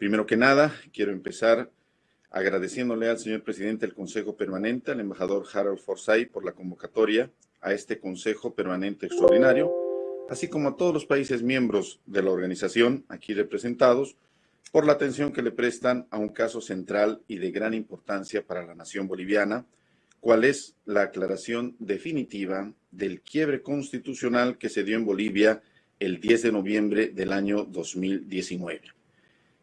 Primero que nada, quiero empezar agradeciéndole al señor presidente del Consejo Permanente, al embajador Harold Forsyth, por la convocatoria a este Consejo Permanente Extraordinario, así como a todos los países miembros de la organización aquí representados, por la atención que le prestan a un caso central y de gran importancia para la nación boliviana, cuál es la aclaración definitiva del quiebre constitucional que se dio en Bolivia el 10 de noviembre del año 2019.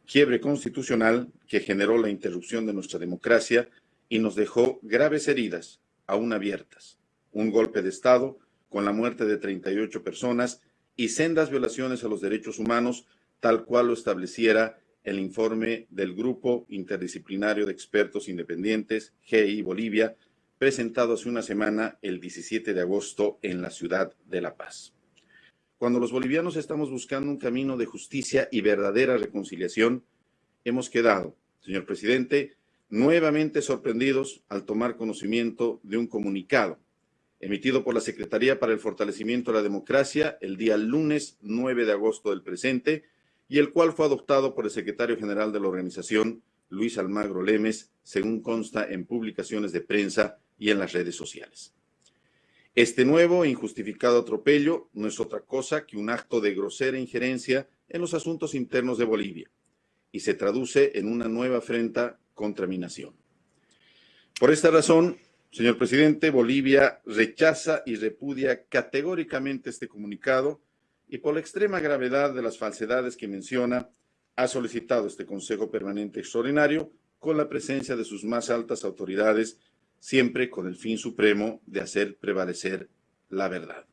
Quiebre constitucional que generó la interrupción de nuestra democracia y nos dejó graves heridas, aún abiertas. Un golpe de Estado con la muerte de 38 personas y sendas violaciones a los derechos humanos, tal cual lo estableciera el informe del Grupo Interdisciplinario de Expertos Independientes, GI Bolivia, presentado hace una semana, el 17 de agosto, en la ciudad de La Paz. Cuando los bolivianos estamos buscando un camino de justicia y verdadera reconciliación, hemos quedado, señor presidente, nuevamente sorprendidos al tomar conocimiento de un comunicado emitido por la Secretaría para el Fortalecimiento de la Democracia el día lunes 9 de agosto del presente y el cual fue adoptado por el secretario general de la organización, Luis Almagro Lemes, según consta en publicaciones de prensa y en las redes sociales. Este nuevo e injustificado atropello no es otra cosa que un acto de grosera injerencia en los asuntos internos de Bolivia y se traduce en una nueva afrenta contra mi nación. Por esta razón, señor presidente, Bolivia rechaza y repudia categóricamente este comunicado y por la extrema gravedad de las falsedades que menciona, ha solicitado este Consejo Permanente Extraordinario con la presencia de sus más altas autoridades siempre con el fin supremo de hacer prevalecer la verdad.